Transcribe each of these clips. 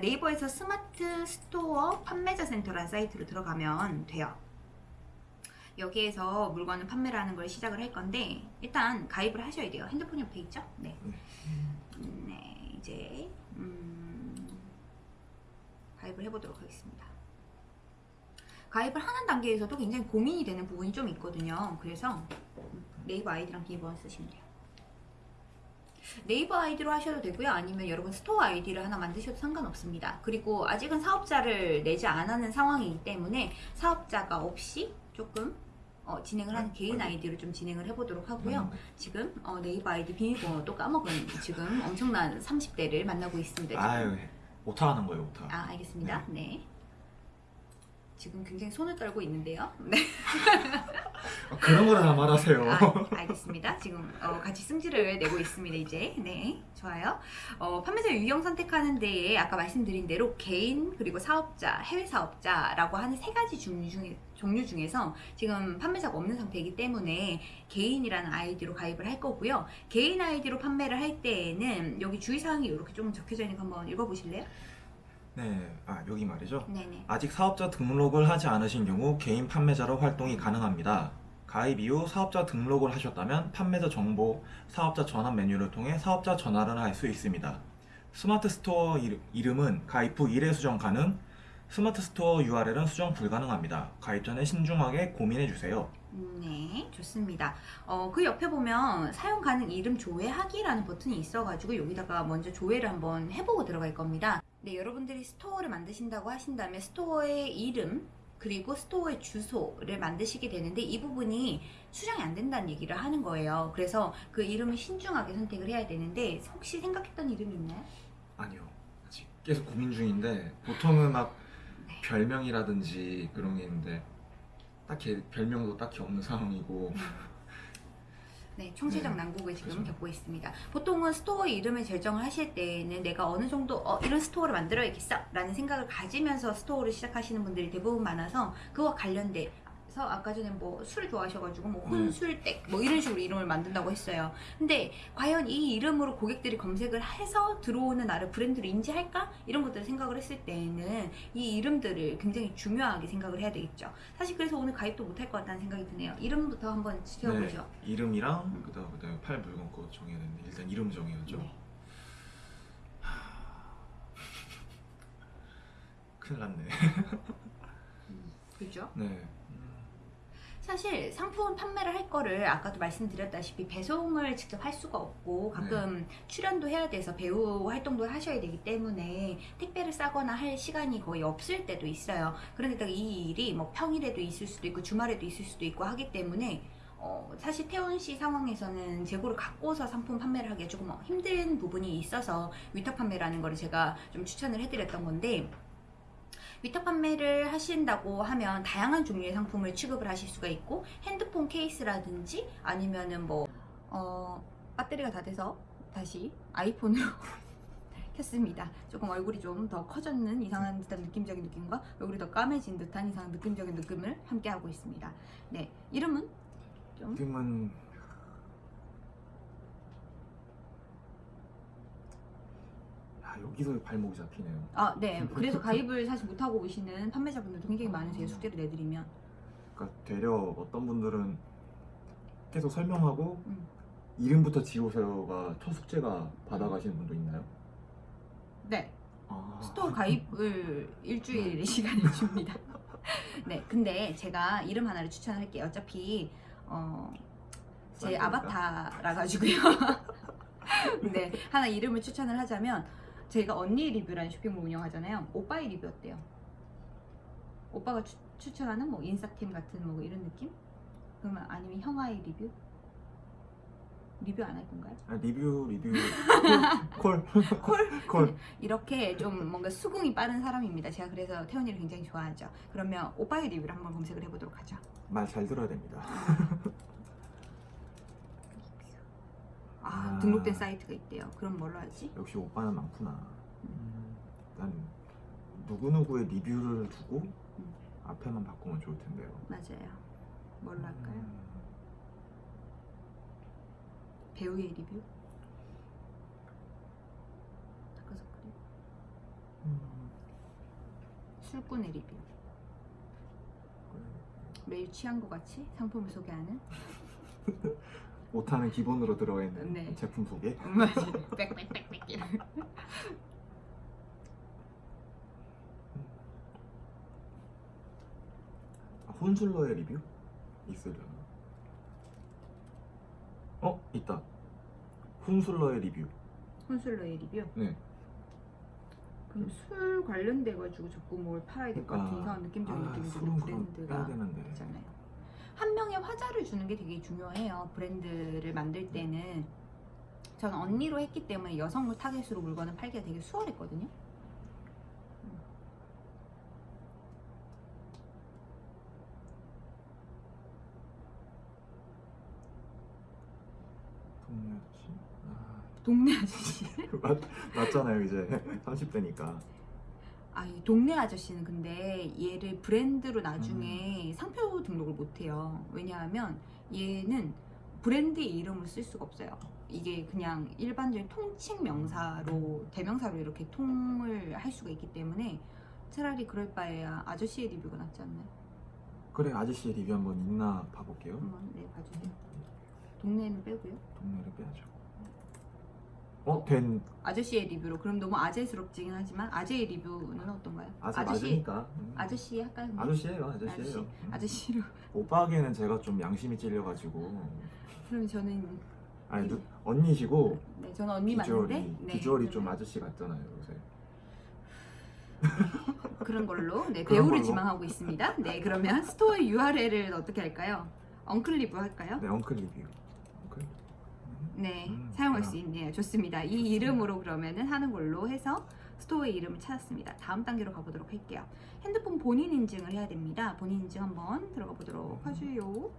네이버에서 스마트 스토어 판매자 센터라는 사이트로 들어가면 돼요. 여기에서 물건을 판매를 하는 걸 시작을 할 건데 일단 가입을 하셔야 돼요. 핸드폰 옆에 있죠? 네. 네, 이제 음, 가입을 해보도록 하겠습니다. 가입을 하는 단계에서도 굉장히 고민이 되는 부분이 좀 있거든요. 그래서 네이버 아이디랑 비번 쓰시면 돼요. 네이버 아이디로 하셔도 되고요. 아니면 여러분 store 아이디를 하나 만드셔도 상관없습니다. 그리고 아직은 사업자를 내지 않는 상황이기 때문에 사업자가 없이 조금 어, 진행을 하는 네, 개인. 아이디로 좀 진행을 해보도록 하고요. 음. 지금 어, 네이버 아이디 비밀번호도 까먹은 지금 엄청난 30대를 만나고 있습니다. 지금. 아유 오타하는 거예요 오타. 아 알겠습니다. 네. 지금 굉장히 손을 떨고 있는데요. 네. 아, 그런 거를 다 말하세요. 아, 알겠습니다. 지금 어, 같이 승질을 내고 있습니다. 이제 네 좋아요. 어, 판매자 유형 선택하는 데에 아까 말씀드린 대로 개인 그리고 사업자, 해외 사업자라고 하는 세 가지 종류 중에 종류 중에서 지금 판매자가 없는 상태이기 때문에 개인이라는 아이디로 가입을 할 거고요. 개인 아이디로 판매를 할 때에는 여기 주의사항이 이렇게 좀 적혀져 있는 거 한번 읽어보실래요? 네, 아 여기 말이죠. 네네. 아직 사업자 등록을 하지 않으신 경우 개인 판매자로 활동이 가능합니다. 가입 이후 사업자 등록을 하셨다면 판매자 정보, 사업자 전환 메뉴를 통해 사업자 전환을 할 수 있습니다. 스마트 스토어 이름- 이름은 가입 후 1회 수정 가능, 스마트 스토어 URL은 수정 불가능합니다. 가입 전에 신중하게 고민해 주세요. 네, 좋습니다. 어, 그 옆에 보면 사용 가능 이름 조회하기라는 버튼이 있어가지고 여기다가 먼저 조회를 한번 해보고 들어갈 겁니다. 네, 여러분들이 store를 만드신다고 하신다면 store의 이름 그리고 store의 주소를 만드시게 되는데 이 부분이 수정이 안 된다는 얘기를 하는 거예요. 그래서 그 이름을 신중하게 선택을 해야 되는데 혹시 생각했던 이름이 있나요? 아니요, 아직 계속 고민 중인데 보통은 막 네. 별명이라든지 그런 게 있는데 딱히 별명도 딱히 없는 상황이고 네, 총체적 네, 난국을 지금 그렇죠. 겪고 있습니다. 보통은 store 이름을 결정을 하실 때는 내가 어느 정도 어, 이런 store를 만들어야겠어 라는 생각을 가지면서 store를 시작하시는 분들이 대부분 많아서 그와 관련 돼서 아까 전에 뭐 술 좋아하셔가지고 뭐 네. 혼술댁 뭐 이런 식으로 이름을 만든다고 했어요. 근데 과연 이 이름으로 고객들이 검색을 해서 들어오는 나를 브랜드로 인지할까? 이런 것들을 생각을 했을 때는 이 이름들을 굉장히 중요하게 생각을 해야 되겠죠. 사실 그래서 오늘 가입도 못할 것 같다는 생각이 드네요. 이름부터 한번 지켜보죠. 네, 이름이랑 그다음 그다음에 팔 물건 거 정해야 되는데 일단 이름 정해야죠. 네. 큰일 났네. 그죠? 네. 음, 사실 상품 판매를 할 거를 아까도 말씀드렸다시피 배송을 직접 할 수가 없고 가끔 출연도 해야 돼서 배우 활동도 하셔야 되기 때문에 택배를 싸거나 할 시간이 거의 없을 때도 있어요. 그러니까 이 일이 뭐 평일에도 있을 수도 있고 주말에도 있을 수도 있고 하기 때문에 어, 사실 태원 씨 상황에서는 재고를 갖고서 상품 판매를 하기가 조금 힘든 부분이 있어서 위탁 판매라는 거를 제가 좀 추천을 해드렸던 건데 위탁 판매를 하신다고 하면 다양한 종류의 상품을 취급을 하실 수가 있고 핸드폰 케이스라든지 아니면은 뭐 어, 배터리가 다 돼서 다시 아이폰으로 켰습니다. 조금 얼굴이 좀 더 커졌는 이상한 듯한 느낌적인 느낌과 얼굴이 더 까매진 듯한 이상한 느낌적인 느낌을 함께 하고 있습니다. 네, 이름은 좀 이름은 여기서 발목이 잡히네요. 아, 네. 그래서 가입을 사실 못하고 오시는 판매자분들도 굉장히 많으세요. 숙제를 내드리면. 그러니까 되려 어떤 분들은 계속 설명하고 음. 이름부터 지으세요가 첫 숙제가 받아가시는 분도 있나요? 네. 아, store 가입을 일주일의 시간을 줍니다. 네, 근데 제가 이름 하나를 추천할게요. 어차피 어, 제? 아바타라 가지고요. 네, 하나 이름을 추천을 하자면 제가 언니 리뷰라는 쇼핑몰 운영하잖아요. 오빠의 리뷰 어때요? 오빠가 추, 추천하는 뭐 인싸템 같은 뭐 이런 느낌? 그러면 아니면 형아의 리뷰? 리뷰 안 할 건가요? 아, 리뷰 리뷰 call call? call. 이렇게 좀 뭔가 수긍이 빠른 사람입니다. 제가 그래서 태연이를 굉장히 좋아하죠. 그러면 오빠의 리뷰를 한번 검색을 해보도록 하죠. 말 잘 들어야 됩니다. 아, 아. 등록된 사이트가 있대요. 그럼 뭘로 하지? 역시 오빠는 많구나. 음, 일단 누구 누구의 리뷰를 두고 음. 앞에만 바꾸면 좋을 텐데요. 맞아요. 뭘로 할까요? 음, 배우의 리뷰? 다크서클이? 음, 술꾼의 리뷰. 매일 취한 것 같이 상품을 소개하는. 오타는 기본으로 들어가 있는 네. 제품 소개. 맞아. 빽빽빽빽. 아, 혼술러의 리뷰 있으려나? 어 있다. 혼술러의 리뷰. 혼술러의 리뷰. 네. 그럼 술 관련돼 가지고 자꾸 뭘 팔아야 될 것 같은 이상한 느낌적인 아, 느낌이 드는 브랜드가 되는데. 있잖아요. 한 명의 화자를 주는 게 되게 중요해요. 브랜드를 만들 때는 저는 언니로 했기 때문에 여성물 타겟으로 물건을 팔기가 되게 수월했거든요. 동네 아저씨. 아, 동네 아저씨. 맞, 맞잖아요 이제 30대니까. 아, 이 동네 아저씨는 근데 얘를 브랜드로 나중에 상표 등록을 못 해요. 왜냐하면 얘는 브랜드의 이름을 쓸 수가 없어요. 이게 그냥 일반적인 통칭 명사로 대명사로 이렇게 통을 할 수가 있기 때문에 차라리 그럴 바에야 아저씨의 리뷰가 낫지 않나요? 그래 아저씨의 리뷰 한번 있나 봐볼게요. 한번 네 봐주세요. 동네는 빼고요. 동네를 빼야죠. 어? 된 아저씨의 리뷰로 그럼 너무 아재스럽지긴 하지만 아재의 리뷰는 어떤가요? 아재 아저씨 맞으니까. 음. 아저씨 할까요? 그럼? 아저씨예요 아저씨예요. 아저씨. 음. 아저씨로 오빠에게는 제가 좀 양심이 찔려가지고 그럼 저는 아니 누, 언니시고 네 저는 언니 비주얼이 맞는데 네, 비주얼이 좀 그러면 아저씨 같잖아요 요새. 그런 걸로 네 그런 배우를 걸로. 지망하고 있습니다. 네 그러면 스토어 URL을 어떻게 할까요? uncle 리뷰 할까요? 네. uncle. 네, 음, 사용할 아. 수 있네요. 좋습니다. 이 이름으로 그러면은 하는 걸로 해서 스토어의 이름을 찾았습니다. 다음 단계로 가보도록 할게요. 핸드폰 본인 인증을 해야 됩니다. 본인 인증 한번 들어가 보도록 음. 하죠.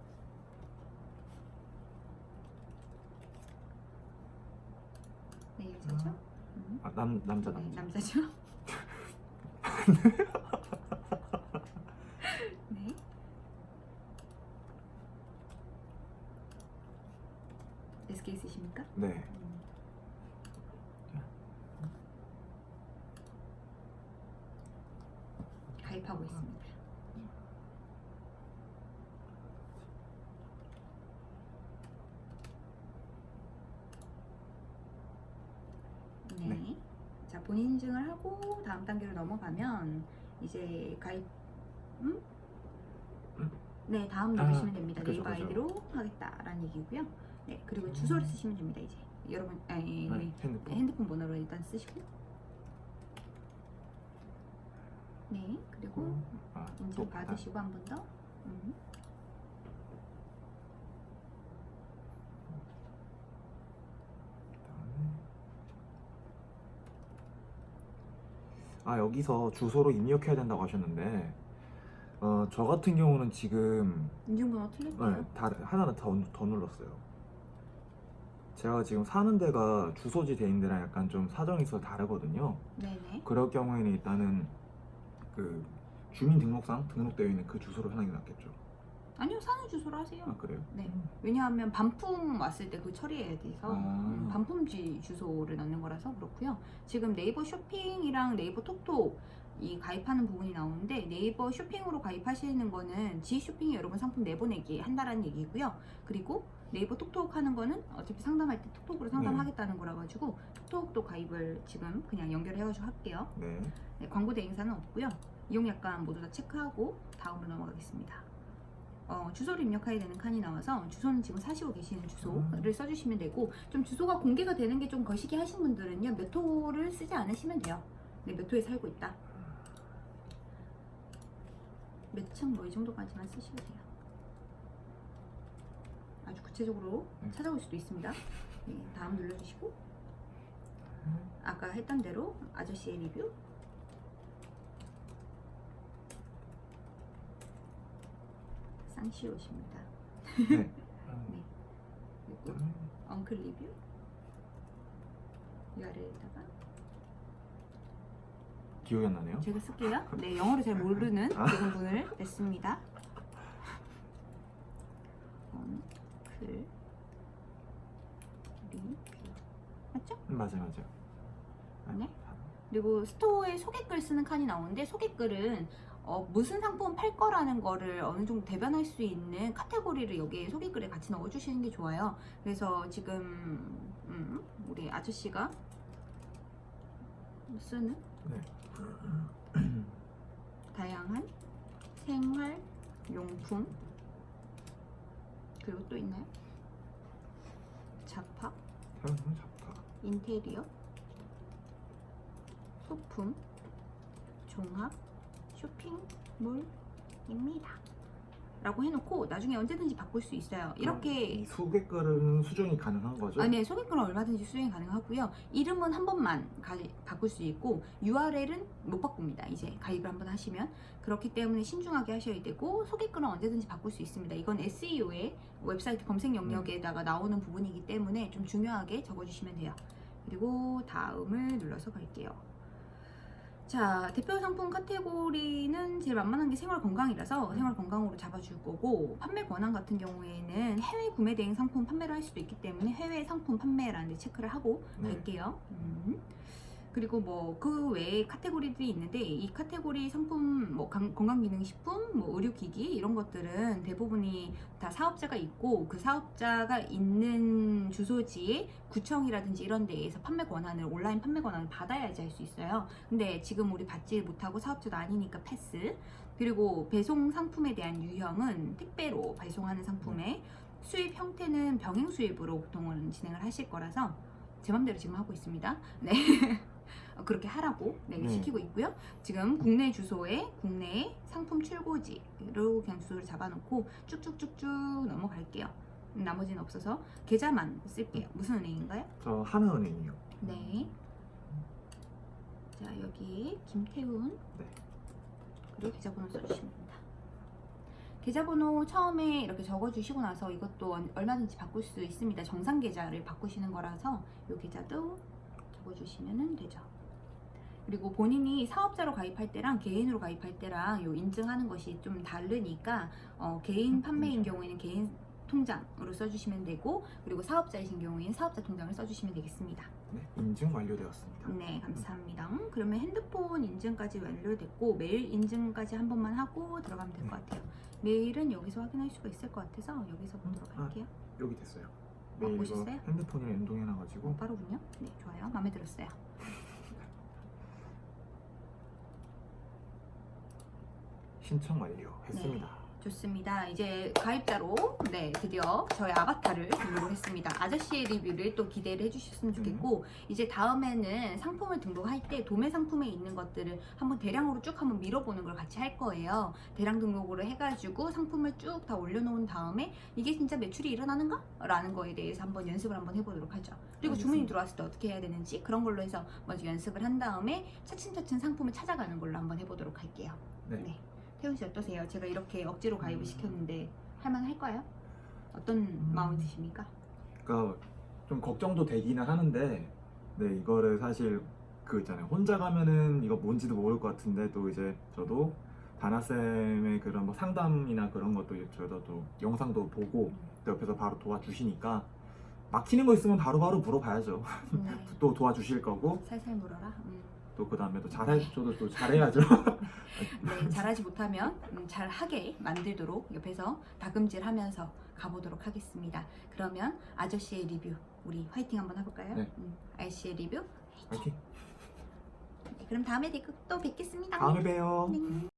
네, 여자죠? 음. 아, 남 남자 네, 남자. 남자죠? 네. SK 쓰십니까? 네. 가입하고 있습니다. 네. 네. 자, 본인 인증을 하고 다음 단계로 넘어가면 이제 가입 음? 음? 네, 다음 아, 누르시면 됩니다. 그죠, 네이버 그죠. 아이디로 하겠다라는 얘기고요. 네, 그리고 주소를 음. 쓰시면 됩니다. 이제 여러분, 아니, 네, 네, 핸드폰. 핸드폰 번호로 일단 쓰시고, 네, 그리고 아, 인증 또 받아. 받으시고 한번 더. 음. 그다음에 아 여기서 주소로 입력해야 된다고 하셨는데 어, 저 같은 경우는 지금 인증번호 틀렸대요. 네, 다, 하나는 더, 더 눌렀어요 제가 지금 사는 데가 주소지 돼 있는 데랑 약간 좀 사정이 있어서 다르거든요 네네. 그럴 경우에는 일단은 그 주민등록상 등록되어 있는 그 주소로 하는 게 낫겠죠 아니요, 사는 주소로 하세요. 아 그래요? 네. 왜냐하면 반품 왔을 때 그 처리해야 돼서 아. 음, 반품지 주소를 넣는 거라서 그렇고요. 지금 네이버 쇼핑이랑 네이버 톡톡 이 가입하는 부분이 나오는데 네이버 쇼핑으로 가입하시는 거는 지 쇼핑이 여러분 상품 내보내기 한다라는 얘기고요. 그리고 네이버 톡톡 하는 거는 어차피 상담할 때 톡톡으로 상담하겠다는 거라 가지고 톡톡도 가입을 지금 그냥 연결해가지고 할게요. 네 네, 광고 대행사는 없고요. 이용 약관 모두 다 체크하고 다음으로 넘어가겠습니다. 어, 주소를 입력해야 되는 칸이 나와서 주소는 지금 사시고 계시는 주소를 음. 써주시면 되고 좀 주소가 공개가 되는 게 좀 거시기 하신 분들은요 몇 호를 쓰지 않으시면 돼요. 네, 몇 호에 살고 있다. 몇 층 뭐 이 정도까지만 쓰시면 돼요. 아주 구체적으로 네. 찾아올 수도 있습니다. 네, 다음 눌러주시고 아까 했던 대로 아저씨의 리뷰 쌍시옷입니다. 네. 그리고 엉클 리뷰 URL에다가 기억이 안 나네요 제가 쓸게요. 네, 영어를 잘 모르는 아. 지금 분을 냈습니다. 엉클 리뷰 맞죠? 음, 맞아요 맞아요 아, 네? 그리고 스토어에 소개글 쓰는 칸이 나오는데 소개글은 어, 무슨 상품 팔 거라는 거를 어느 정도 대변할 수 있는 카테고리를 여기에 소개글에 같이 넣어주시는 게 좋아요. 그래서 지금 음, 우리 아저씨가 쓰는 다양한 생활 용품 그리고 또 있나요? 잡화. 인테리어, 소품, 종합, 쇼핑몰입니다. 라고 해놓고 나중에 언제든지 바꿀 수 있어요. 이 이렇게 소개글은 수정이 가능한 거죠? 아, 네, 소개글은 얼마든지 수정이 가능하고요. 이름은 한 번만 가- 바꿀 수 있고 URL은 못 바꿉니다. 이제 가입을 한번 하시면 그렇기 때문에 신중하게 하셔야 되고 소개글은 언제든지 바꿀 수 있습니다. 이건 SEO의 웹사이트 검색 영역에다가 나오는 부분이기 때문에 좀 중요하게 적어주시면 돼요. 그리고 다음을 눌러서 갈게요. 자, 대표 상품 카테고리는 제일 만만한 게 생활 건강이라서 생활 건강으로 잡아줄 거고 판매 권한 같은 경우에는 해외 구매 대행 상품 판매를 할 수도 있기 때문에 해외 상품 판매라는 데 체크를 하고 네. 갈게요. 음. 그리고 뭐 그 외에 카테고리들이 있는데 이 카테고리 상품 뭐 강- 건강기능식품, 뭐 의료기기 이런 것들은 대부분이 다 사업자가 있고 그 사업자가 있는 주소지에 구청이라든지 이런 데에서 판매 권한을 온라인 판매 권한을 받아야지 할 수 있어요. 근데 지금 우리 받지 못하고 사업자도 아니니까 패스. 그리고 배송 상품에 대한 유형은 택배로 배송하는 상품의 수입 형태는 병행 수입으로 보통은 진행을 하실 거라서 제 맘대로 지금 하고 있습니다. 네. 어, 그렇게 하라고 네, 네. 시키고 있고요. 지금 국내 주소에 국내 상품 출고지로 그냥 주소를 잡아놓고 쭉쭉쭉쭉 넘어갈게요. 나머지는 없어서 계좌만 쓸게요. 무슨 은행인가요? 저 하나은행이요. 네. 자 여기 김태훈. 네. 그리고 계좌번호 써주시면. 계좌번호 처음에 이렇게 적어주시고 나서 이것도 얼- 얼마든지 바꿀 수 있습니다. 정상 계좌를 바꾸시는 거라서 이 계좌도 적어주시면 되죠. 그리고 본인이 사업자로 가입할 때랑 개인으로 가입할 때랑 요 인증하는 것이 좀 다르니까 어, 개인 판매인 경우에는 개인 통장으로 써주시면 되고 그리고 사업자이신 경우에는 사업자 통장을 써주시면 되겠습니다. 네, 인증 완료되었습니다. 네, 감사합니다. 음, 그러면 핸드폰 인증까지 완료됐고 메일 인증까지 한 번만 하고 들어가면 될것 네. 같아요. 메일은 여기서 확인할 수가 있을 것 같아서 여기서 보도록 아. 할게요. 여기 됐어요. 아, 네, 이거? 핸드폰이랑 연동해놔가지고 어, 빠르군요. 네, 좋아요. 마음에 들었어요. 신청 완료했습니다. 좋습니다. 이제 가입자로 네 드디어 저의 아바타를 등록을 했습니다. 아저씨의 리뷰를 또 기대를 해주셨으면 좋겠고 이제 다음에는 상품을 등록할 때 도매 상품에 있는 것들을 한번 대량으로 쭉 한번 밀어보는 걸 같이 할 거예요. 대량 등록으로 해가지고 상품을 쭉 다 올려놓은 다음에 이게 진짜 매출이 일어나는가? 라는 거에 대해서 한번 연습을 한번 해보도록 하죠. 그리고 주문이 알겠습니다. 들어왔을 때 어떻게 해야 되는지 그런 걸로 해서 먼저 연습을 한 다음에 차츰차츰 상품을 찾아가는 걸로 한번 해보도록 할게요. 네. 네. 태훈 씨 어떠세요? 제가 이렇게 억지로 가입을 음. 시켰는데 할만할까요? 어떤 음. 마음이 드십니까? 그러니까 좀 걱정도 되기는 하는데 네 이거를 사실 그 있잖아요 혼자 가면은 이거 뭔지도 모를 것 같은데 또 이제 저도 다나 쌤의 그런 뭐 상담이나 그런 것도 저도 또 영상도 보고 또 옆에서 바로 도와주시니까 막히는 거 있으면 바로바로 물어봐야죠 네. 또 도와주실 거고 살살 물어라. 음. 또 그 다음에 또 잘할 저도 또 잘해야죠. 네, 잘하지 못하면 음, 잘하게 만들도록 옆에서 다금질하면서 가보도록 하겠습니다. 그러면 아저씨의 리뷰 우리 화이팅 한번 해볼까요? 네. 음, 아저씨의 리뷰 화이팅. 네, 그럼 다음에 또 뵙겠습니다. 다음에 봬요. 네.